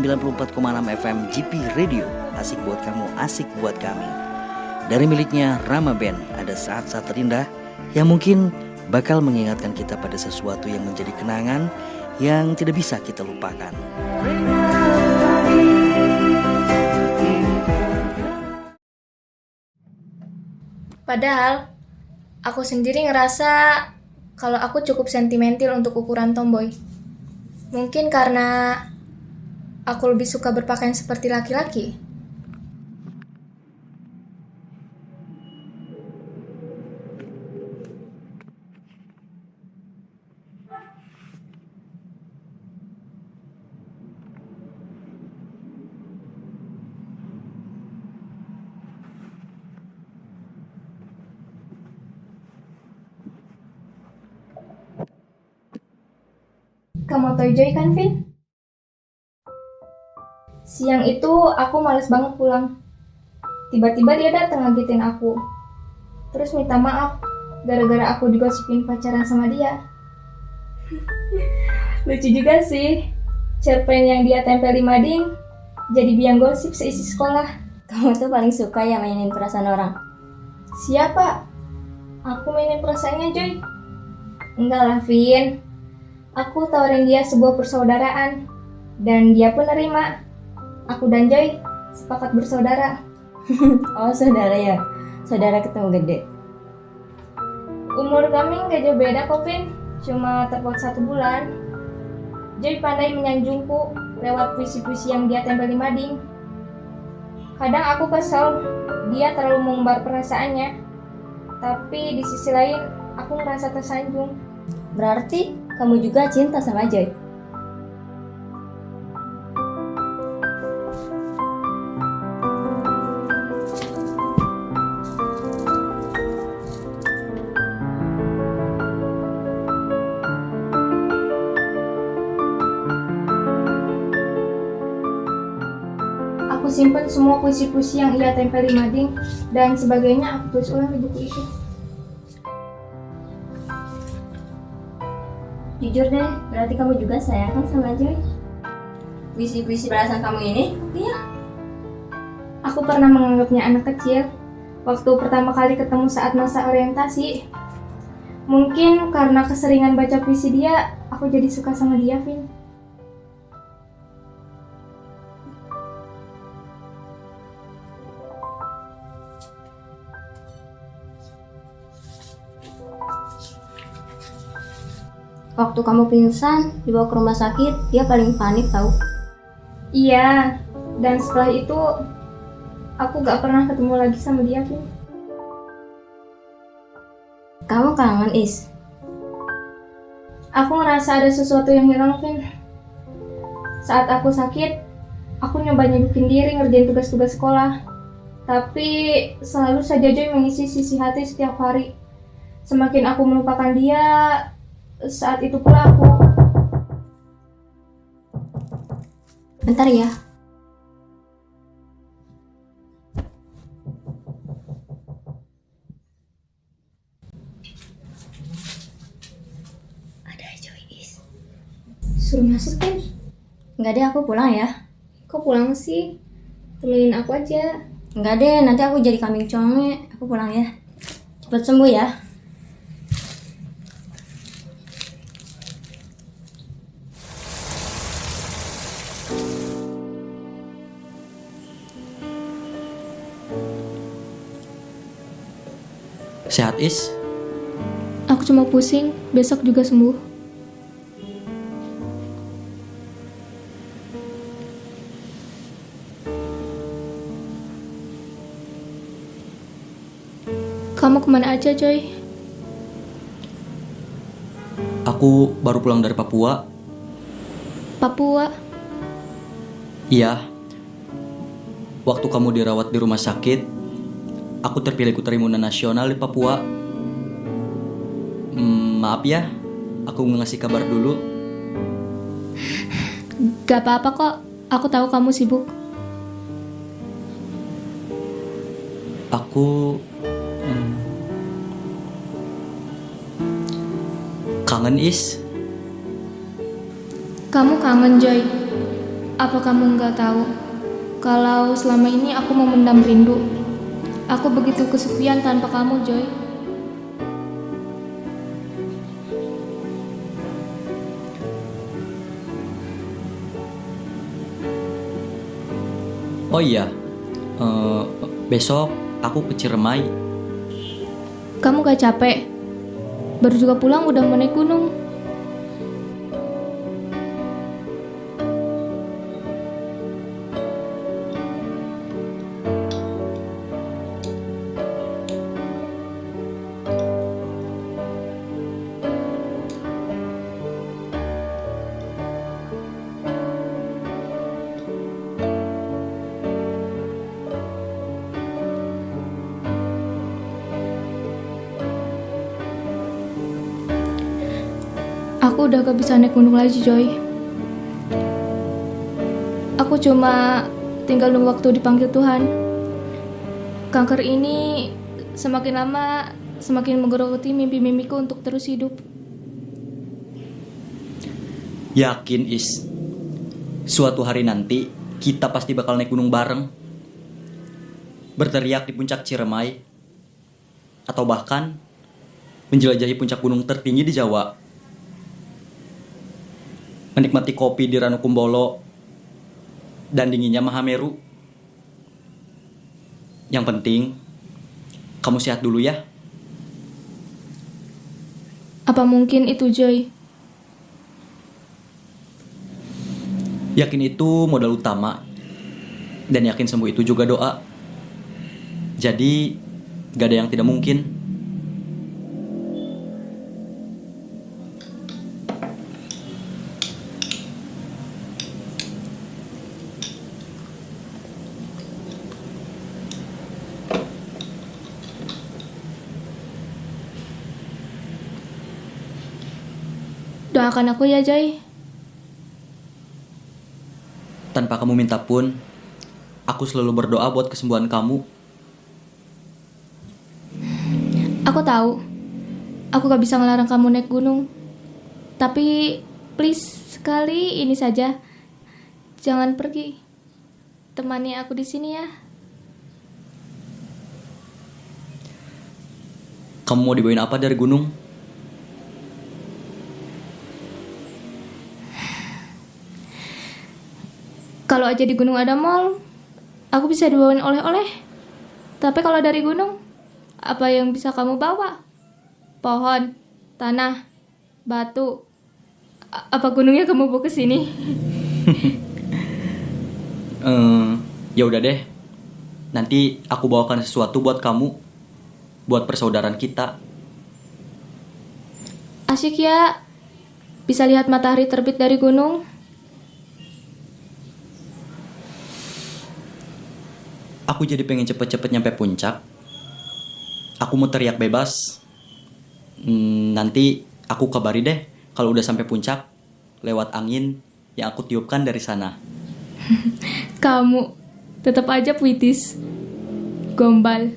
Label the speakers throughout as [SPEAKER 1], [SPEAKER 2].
[SPEAKER 1] 94,6 FM GP Radio. Asik buat kamu, asik buat kami. Dari miliknya Rama Band Ada saat-saat terindah Yang mungkin bakal mengingatkan kita pada sesuatu yang menjadi kenangan Yang tidak bisa kita lupakan.
[SPEAKER 2] Padahal aku sendiri ngerasa kalau aku cukup sentimental untuk ukuran tomboy. Mungkin karena aku lebih suka berpakaian seperti laki-laki. Kamu tahu Joy kan, Vin? Siang itu aku males banget pulang. Tiba-tiba dia datang ngagetin aku. Terus minta maaf gara-gara aku digosipin pacaran sama dia. Lucu juga sih. Cerpen yang dia tempel di mading jadi biang gosip seisi sekolah.
[SPEAKER 3] Kamu tuh paling suka ya mainin perasaan orang.
[SPEAKER 2] Siapa? Aku mainin perasaannya, Joy. Enggak lah, Vin. Aku tawarin dia sebuah persaudaraan. Dan dia pun nerima. Aku dan Joy sepakat bersaudara.
[SPEAKER 3] Oh saudara ya, saudara ketemu gede.
[SPEAKER 2] Umur kami nggak jauh beda kok, Vin. Cuma terpaut satu bulan. Joy pandai menyanjungku lewat puisi-puisi yang dia tempel di mading. Kadang aku kesel, dia terlalu mengumbar perasaannya. Tapi di sisi lain, aku ngerasa tersanjung.
[SPEAKER 3] Berarti kamu juga cinta sama Joy.
[SPEAKER 2] Aku simpan semua puisi-puisi yang ia tempel di mading dan sebagainya aku tulis ulang di buku itu.
[SPEAKER 3] Jujur deh, berarti kamu juga sayang kan sama Joy? Puisi-puisi perasaan kamu ini, iya.
[SPEAKER 2] Aku pernah menganggapnya anak kecil waktu pertama kali ketemu saat masa orientasi. Mungkin karena keseringan baca puisi dia, aku jadi suka sama dia, Vin.
[SPEAKER 3] Waktu kamu pingsan, dibawa ke rumah sakit, dia paling panik tahu.
[SPEAKER 2] Iya, dan setelah itu aku gak pernah ketemu lagi sama dia, Vin.
[SPEAKER 3] Kamu kangen, Is?
[SPEAKER 2] Aku ngerasa ada sesuatu yang hilang, Vin. Saat aku sakit, aku nyoba nyibukin diri ngerjain tugas-tugas sekolah. Tapi selalu saja Joy mengisi sisi hati setiap hari. Semakin aku melupakan dia, saat itu pula aku
[SPEAKER 3] Bentar ya. Ada Joy, Is.
[SPEAKER 2] suruh masuk, Vin.
[SPEAKER 3] Enggak deh, aku pulang ya.
[SPEAKER 2] Kok pulang sih? Temenin aku aja.
[SPEAKER 3] Enggak deh, nanti aku jadi kambing conge. Aku pulang ya. Cepet sembuh ya.
[SPEAKER 1] Is?
[SPEAKER 2] Aku cuma pusing, besok juga sembuh. Kamu ke mana aja, Joy?
[SPEAKER 1] Aku baru pulang dari Papua
[SPEAKER 2] Papua.
[SPEAKER 1] Iya Waktu kamu dirawat di rumah sakit Aku terpilih Kuta Imunan Nasional di Papua Hmm, Maaf ya Aku ngasih kabar dulu
[SPEAKER 2] Gak apa-apa kok. Aku tahu kamu sibuk.
[SPEAKER 1] Aku hmm, kangen is.
[SPEAKER 2] Kamu kangen, Joy. Apa kamu nggak tahu kalau selama ini aku memendam rindu? Aku begitu kesepian tanpa kamu, Joy.
[SPEAKER 4] Oh iya, eh, besok aku ke Ciremai.
[SPEAKER 2] Kamu gak capek? Baru juga pulang udah mau naik gunung. Aku udah gak bisa naik gunung lagi, Joy. Aku cuma tinggal nunggu waktu dipanggil Tuhan. Kanker ini semakin lama semakin menggerogoti mimpi-mimpiku untuk terus hidup.
[SPEAKER 4] Yakin Is, suatu hari nanti kita pasti bakal naik gunung bareng. Berteriak di puncak Ciremai. Atau bahkan menjelajahi puncak gunung tertinggi di Jawa. Menikmati kopi di Ranukumbolo dan dinginnya Mahameru. Yang penting, kamu sehat dulu ya.
[SPEAKER 2] Apa mungkin itu, Joy?
[SPEAKER 4] Yakin itu modal utama. Dan yakin sembuh itu juga doa. Jadi, gak ada yang tidak mungkin.
[SPEAKER 2] Doakan aku ya, Joy.
[SPEAKER 4] Tanpa kamu minta pun, aku selalu berdoa buat kesembuhan kamu.
[SPEAKER 2] Aku tahu. Aku gak bisa ngelarang kamu naik gunung. Tapi please sekali ini saja. Jangan pergi. Temani aku di sini ya.
[SPEAKER 4] Kamu mau dibawain apa dari gunung?
[SPEAKER 2] Kalau aja di gunung ada mall, aku bisa dibawain oleh-oleh. Tapi kalau dari gunung, apa yang bisa kamu bawa? Pohon, tanah, batu. A- Apa gunungnya kamu bawa ke sini?
[SPEAKER 4] Eh, ya udah deh. Nanti aku bawakan sesuatu buat kamu, buat persaudaraan kita.
[SPEAKER 2] Asyik ya. Bisa lihat matahari terbit dari gunung.
[SPEAKER 4] Aku jadi pengen cepet-cepet nyampe puncak. Aku mau teriak bebas. Hmm, nanti aku kabari deh kalau udah sampai puncak lewat angin yang aku tiupkan dari sana.
[SPEAKER 2] Kamu tetap aja puitis. Gombal.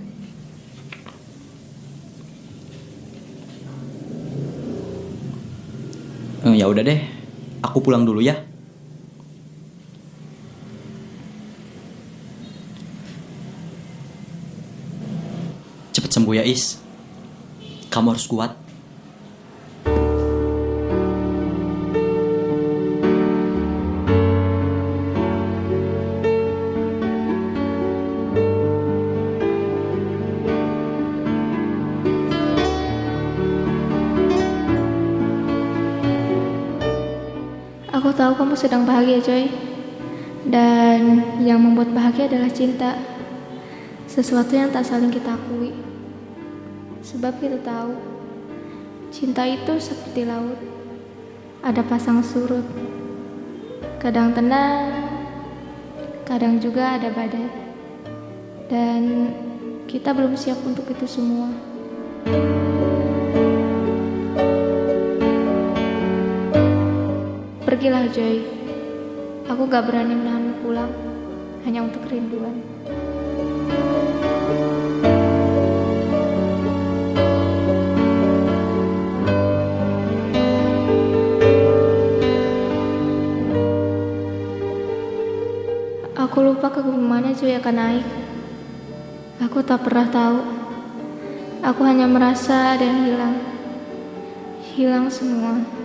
[SPEAKER 4] Eh, ya udah deh, aku pulang dulu ya. Cepet sembuh ya Is. Kamu harus kuat.
[SPEAKER 2] Aku tahu kamu sedang bahagia, Joy. Dan yang membuat bahagia adalah cinta. Sesuatu yang tak saling kita akui. Sebab kita tahu, cinta itu seperti laut. Ada pasang surut. Kadang tenang, kadang juga ada badai. Dan kita belum siap untuk itu semua. Pergilah Joy. Aku gak berani menahanmu pulang hanya untuk kerinduan. Lupa ke mana Joy akan naik. Aku tak pernah tahu. Aku hanya merasa yang hilang. Hilang semua.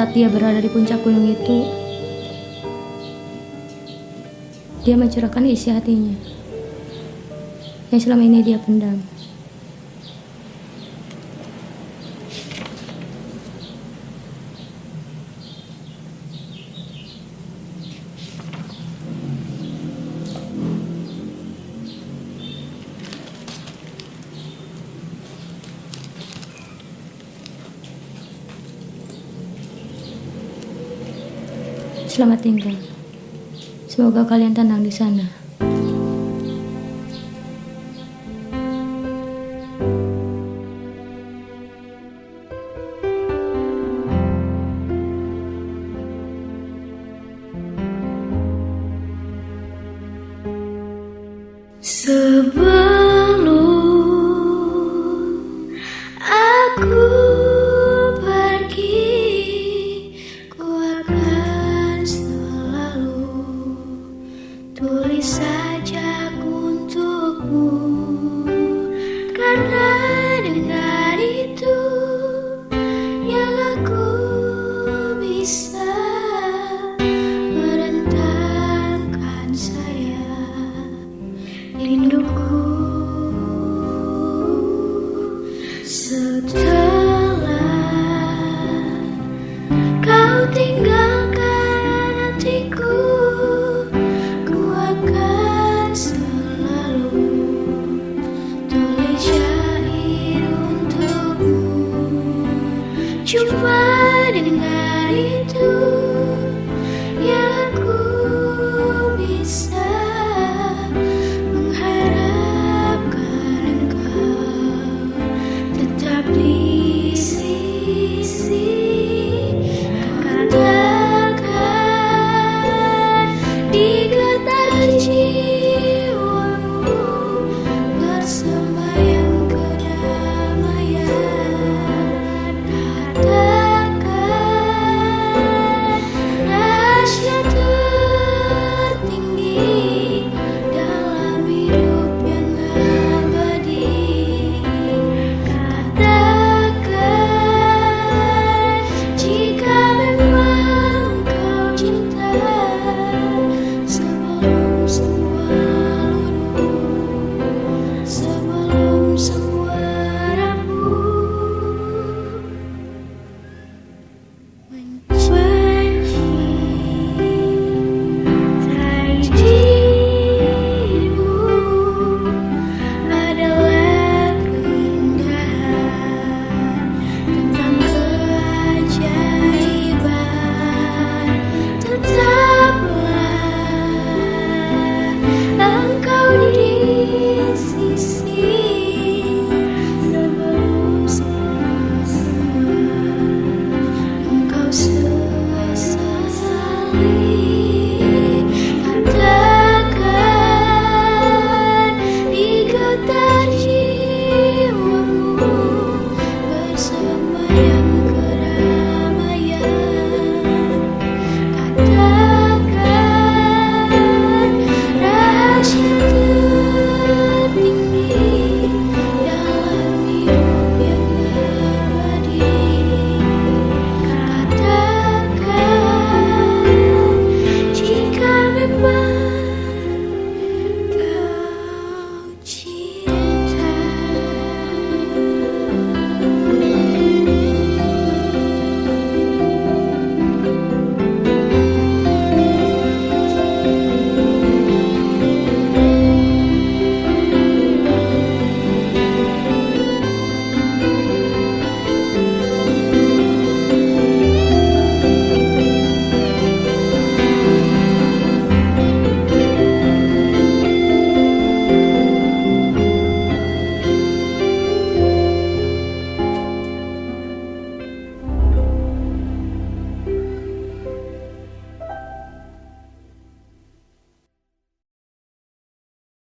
[SPEAKER 3] Saat dia berada di puncak gunung itu, dia mencurahkan isi hatinya yang selama ini dia pendam. Selamat tinggal. Semoga kalian tenang di sana.
[SPEAKER 5] Sebelum